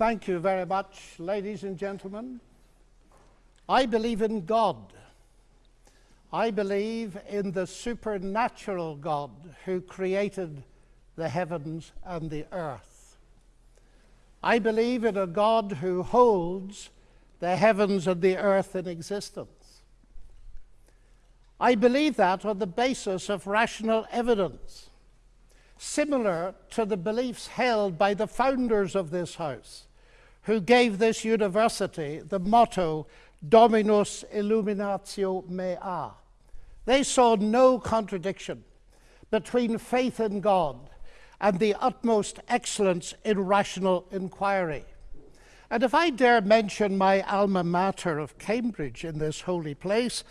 Thank you very much, ladies and gentlemen. I believe in God. I believe in the supernatural God who created the heavens and the earth. I believe in a God who holds the heavens and the earth in existence. I believe that on the basis of rational evidence similar to the beliefs held by the founders of this house, who gave this university the motto Dominus Illuminatio Mea. They saw no contradiction between faith in God and the utmost excellence in rational inquiry. And if I dare mention my alma mater of Cambridge in this holy place,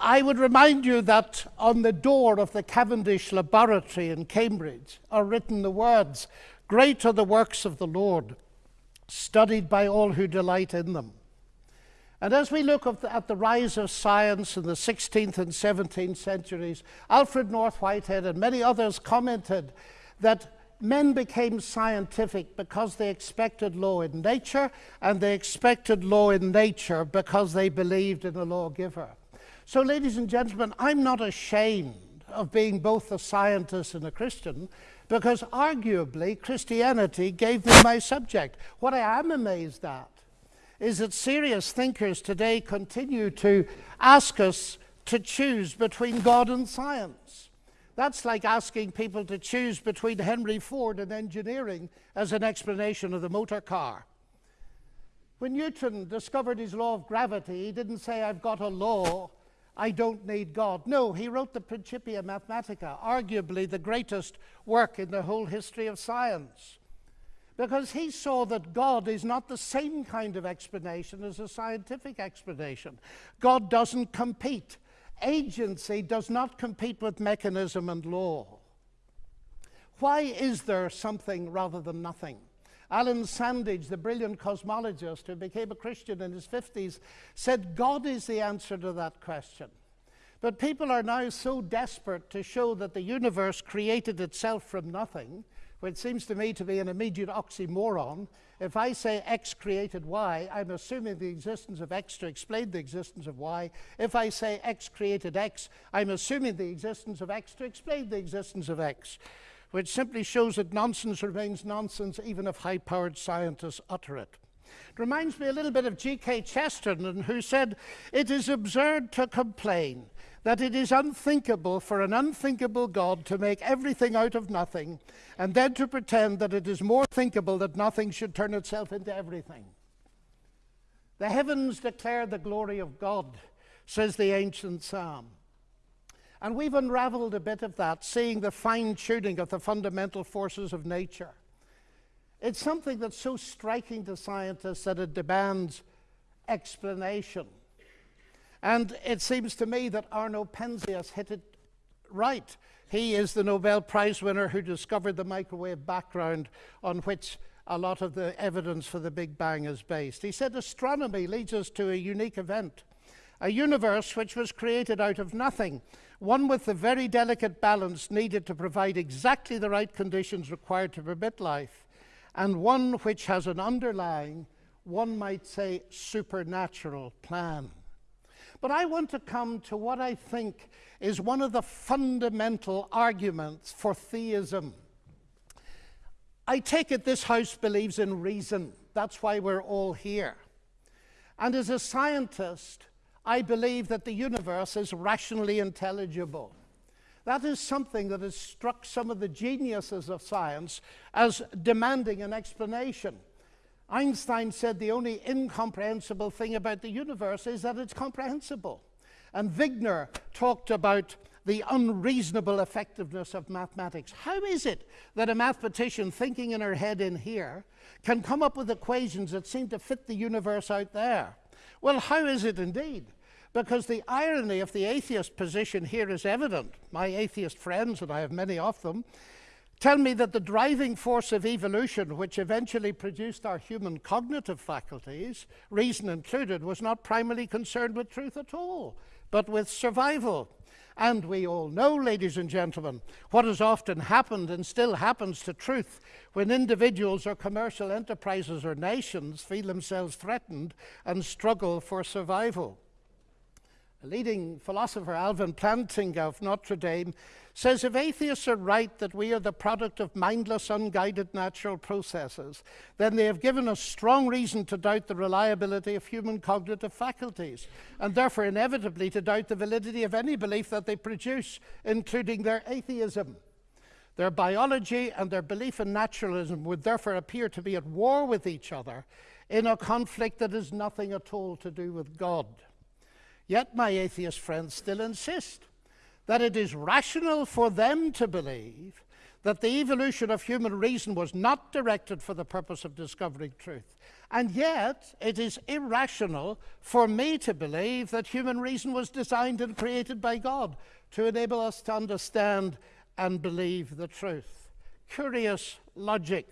I would remind you that on the door of the Cavendish Laboratory in Cambridge are written the words, Great are the works of the Lord, studied by all who delight in them. And as we look at the rise of science in the 16th and 17th centuries, Alfred North Whitehead and many others commented that men became scientific because they expected law in nature, and they expected law in nature because they believed in a lawgiver. So, ladies and gentlemen, I'm not ashamed of being both a scientist and a Christian because arguably Christianity gave me my subject. What I am amazed at is that serious thinkers today continue to ask us to choose between God and science. That's like asking people to choose between Henry Ford and engineering as an explanation of the motor car. When Newton discovered his law of gravity, he didn't say, I've got a law I don't need God. No, he wrote the Principia Mathematica, arguably the greatest work in the whole history of science. Because he saw that God is not the same kind of explanation as a scientific explanation. God doesn't compete. Agency does not compete with mechanism and law. Why is there something rather than nothing? Allan Sandage, the brilliant cosmologist who became a Christian in his 50s, said God is the answer to that question. But people are now so desperate to show that the universe created itself from nothing, which seems to me to be an immediate oxymoron. If I say X created Y, I'm assuming the existence of X to explain the existence of Y. If I say X created X, I'm assuming the existence of X to explain the existence of X which simply shows that nonsense remains nonsense even if high powered scientists utter it. It reminds me a little bit of G.K. Chesterton, who said, It is absurd to complain that it is unthinkable for an unthinkable God to make everything out of nothing, and then to pretend that it is more thinkable that nothing should turn itself into everything. The heavens declare the glory of God, says the ancient psalm. And we've unraveled a bit of that, seeing the fine tuning of the fundamental forces of nature. It's something that's so striking to scientists that it demands explanation. And it seems to me that Arno Penzias hit it right. He is the Nobel Prize winner who discovered the microwave background on which a lot of the evidence for the Big Bang is based. He said astronomy leads us to a unique event, a universe which was created out of nothing one with the very delicate balance needed to provide exactly the right conditions required to permit life, and one which has an underlying, one might say, supernatural plan. But I want to come to what I think is one of the fundamental arguments for theism. I take it this house believes in reason. That's why we're all here. And as a scientist, I believe that the universe is rationally intelligible. That is something that has struck some of the geniuses of science as demanding an explanation. Einstein said the only incomprehensible thing about the universe is that it's comprehensible. And Wigner talked about the unreasonable effectiveness of mathematics. How is it that a mathematician thinking in her head in here can come up with equations that seem to fit the universe out there? Well, how is it indeed? Because the irony of the atheist position here is evident. My atheist friends, and I have many of them, tell me that the driving force of evolution, which eventually produced our human cognitive faculties, reason included, was not primarily concerned with truth at all, but with survival. And we all know, ladies and gentlemen, what has often happened and still happens to truth when individuals or commercial enterprises or nations feel themselves threatened and struggle for survival. A leading philosopher, Alvin Plantinga of Notre Dame, says if atheists are right that we are the product of mindless, unguided natural processes, then they have given us strong reason to doubt the reliability of human cognitive faculties, and therefore inevitably to doubt the validity of any belief that they produce, including their atheism. Their biology and their belief in naturalism would therefore appear to be at war with each other in a conflict that has nothing at all to do with God. Yet my atheist friends still insist that it is rational for them to believe that the evolution of human reason was not directed for the purpose of discovering truth. And yet, it is irrational for me to believe that human reason was designed and created by God to enable us to understand and believe the truth. Curious logic.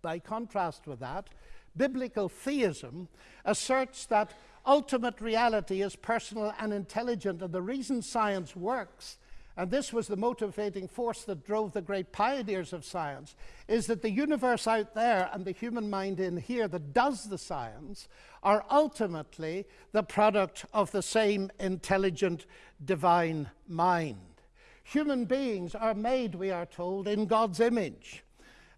By contrast with that, biblical theism asserts that ultimate reality is personal and intelligent. And the reason science works, and this was the motivating force that drove the great pioneers of science, is that the universe out there and the human mind in here that does the science are ultimately the product of the same intelligent divine mind. Human beings are made, we are told, in God's image.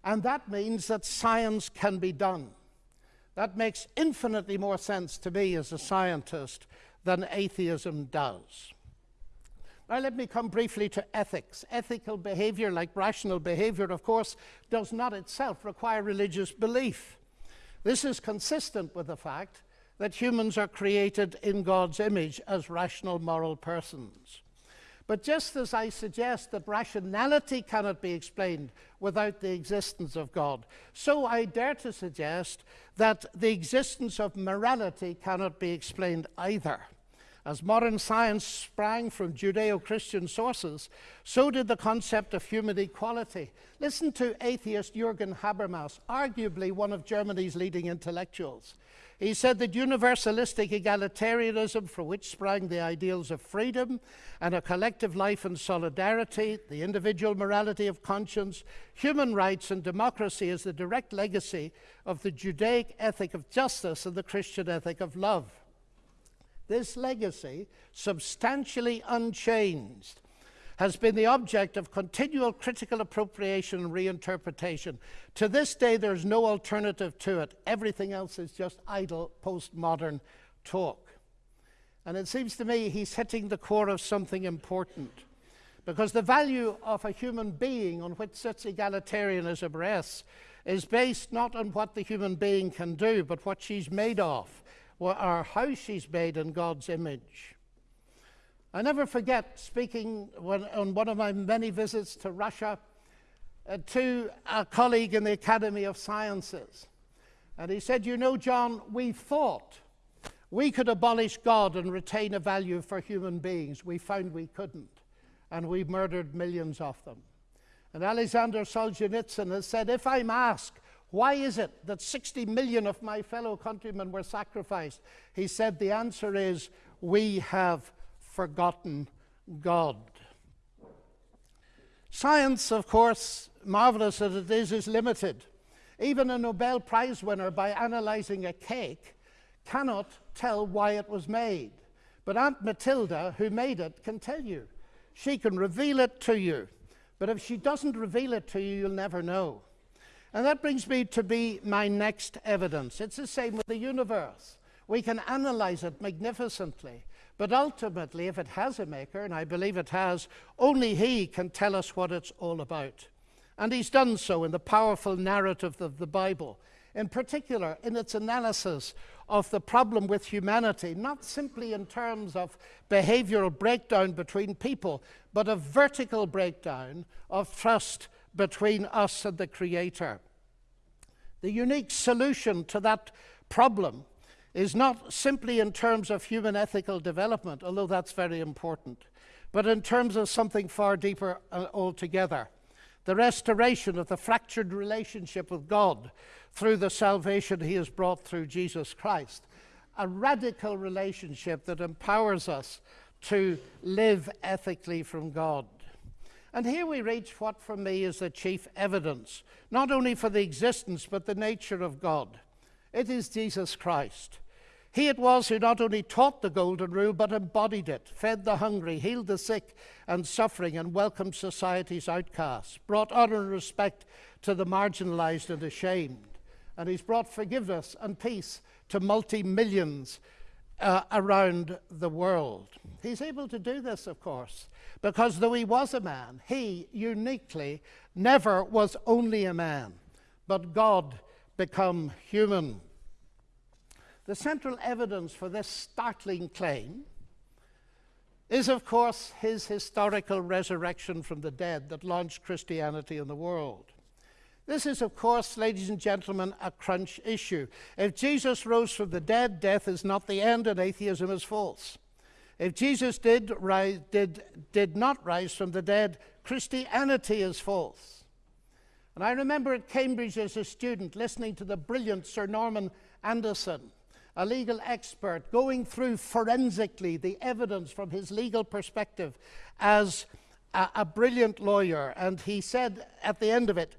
And that means that science can be done. That makes infinitely more sense to me as a scientist than atheism does. Now, let me come briefly to ethics. Ethical behavior, like rational behavior, of course, does not itself require religious belief. This is consistent with the fact that humans are created in God's image as rational moral persons. But just as I suggest that rationality cannot be explained without the existence of God, so I dare to suggest that the existence of morality cannot be explained either. As modern science sprang from Judeo Christian sources, so did the concept of human equality. Listen to atheist Jürgen Habermas, arguably one of Germany's leading intellectuals. He said that universalistic egalitarianism, from which sprang the ideals of freedom and a collective life and solidarity, the individual morality of conscience, human rights, and democracy, is the direct legacy of the Judaic ethic of justice and the Christian ethic of love. This legacy, substantially unchanged, has been the object of continual critical appropriation and reinterpretation. To this day, there's no alternative to it. Everything else is just idle postmodern talk. And it seems to me he's hitting the core of something important. Because the value of a human being on which such egalitarianism rests is based not on what the human being can do, but what she's made of, or how she's made in God's image. I never forget speaking when, on one of my many visits to Russia uh, to a colleague in the Academy of Sciences. And he said, You know, John, we thought we could abolish God and retain a value for human beings. We found we couldn't. And we murdered millions of them. And Alexander Solzhenitsyn has said, If I'm asked, why is it that 60 million of my fellow countrymen were sacrificed? He said, The answer is, we have forgotten God. Science, of course, marvelous as it is, is limited. Even a Nobel Prize winner, by analyzing a cake, cannot tell why it was made. But Aunt Matilda, who made it, can tell you. She can reveal it to you. But if she doesn't reveal it to you, you'll never know. And that brings me to be my next evidence. It's the same with the universe. We can analyze it magnificently. But ultimately, if it has a maker, and I believe it has, only he can tell us what it's all about. And he's done so in the powerful narrative of the Bible, in particular in its analysis of the problem with humanity, not simply in terms of behavioral breakdown between people, but a vertical breakdown of trust between us and the Creator. The unique solution to that problem is not simply in terms of human ethical development, although that's very important, but in terms of something far deeper uh, altogether the restoration of the fractured relationship with God through the salvation He has brought through Jesus Christ. A radical relationship that empowers us to live ethically from God. And here we reach what for me is the chief evidence, not only for the existence but the nature of God. It is Jesus Christ. He it was who not only taught the golden rule, but embodied it, fed the hungry, healed the sick and suffering, and welcomed society's outcasts, brought honor and respect to the marginalized and ashamed. And he's brought forgiveness and peace to multi millions uh, around the world. He's able to do this, of course, because though he was a man, he uniquely never was only a man, but God become human. The central evidence for this startling claim is, of course, his historical resurrection from the dead that launched Christianity in the world. This is, of course, ladies and gentlemen, a crunch issue. If Jesus rose from the dead, death is not the end and atheism is false. If Jesus did, rise, did, did not rise from the dead, Christianity is false. And I remember at Cambridge as a student listening to the brilliant Sir Norman Anderson a legal expert, going through forensically the evidence from his legal perspective as a, a, brilliant lawyer. And he said at the end of it,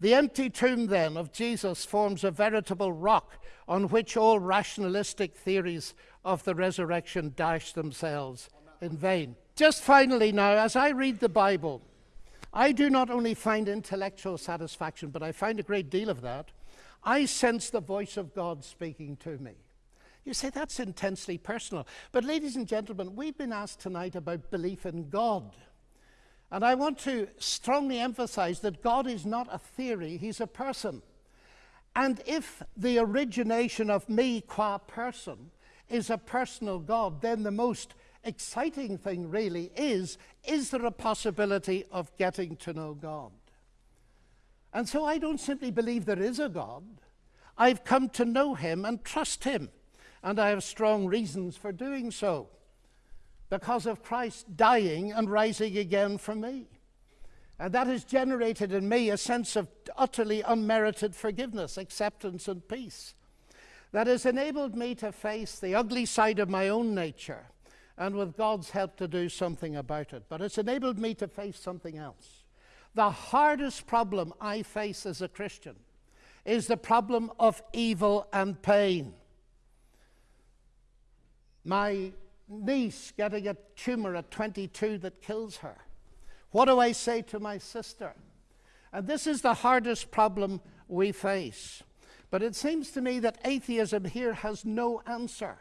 the empty tomb then of Jesus forms a veritable rock on which all rationalistic theories of the resurrection dash themselves in vain. Just finally, now, as I read the Bible, I do not only find intellectual satisfaction, but I find a great deal of that I sense the voice of God speaking to me. You say that's intensely personal. But, ladies and gentlemen, we've been asked tonight about belief in God. And I want to strongly emphasize that God is not a theory, He's a person. And if the origination of me qua person is a personal God, then the most exciting thing really is is there a possibility of getting to know God? And so I don't simply believe there is a God. I've come to know him and trust him. And I have strong reasons for doing so because of Christ dying and rising again for me. And that has generated in me a sense of utterly unmerited forgiveness, acceptance, and peace. That has enabled me to face the ugly side of my own nature and with God's help to do something about it. But it's enabled me to face something else. The hardest problem I face as a Christian is the problem of evil and pain. My niece getting a tumor at 22 that kills her. What do I say to my sister? And this is the hardest problem we face. But it seems to me that atheism here has no answer.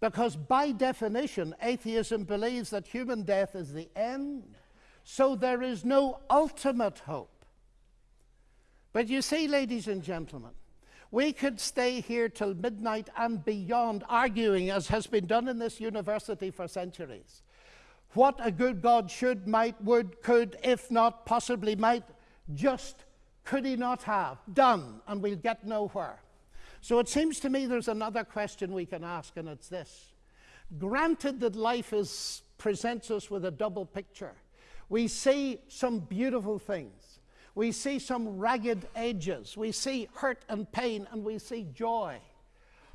Because by definition, atheism believes that human death is the end so there is no ultimate hope. But you see, ladies and gentlemen, we could stay here till midnight and beyond arguing, as has been done in this university for centuries. What a good God should, might, would, could, if not, possibly might, just could he not have done, and we'll get nowhere. So it seems to me there's another question we can ask, and it's this. Granted that life is, presents us with a double picture, we see some beautiful things. We see some ragged edges. We see hurt and pain, and we see joy.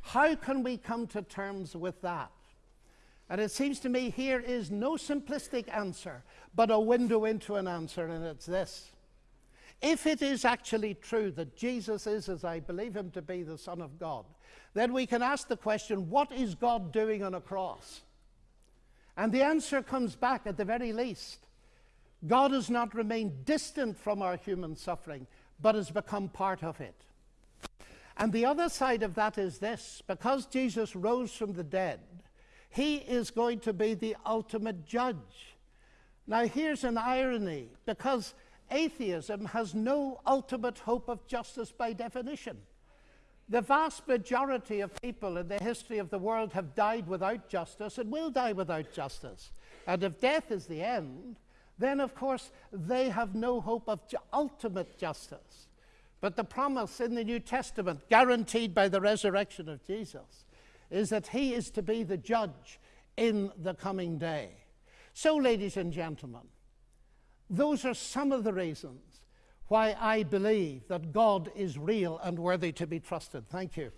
How can we come to terms with that? And it seems to me here is no simplistic answer, but a window into an answer, and it's this. If it is actually true that Jesus is, as I believe him to be, the Son of God, then we can ask the question what is God doing on a cross? And the answer comes back at the very least God has not remained distant from our human suffering, but has become part of it. And the other side of that is this because Jesus rose from the dead, he is going to be the ultimate judge. Now, here's an irony because atheism has no ultimate hope of justice by definition. The vast majority of people in the history of the world have died without justice and will die without justice. And if death is the end, then of course they have no hope of ultimate justice. But the promise in the New Testament, guaranteed by the resurrection of Jesus, is that he is to be the judge in the coming day. So, ladies and gentlemen, those are some of the reasons why I believe that God is real and worthy to be trusted. Thank you.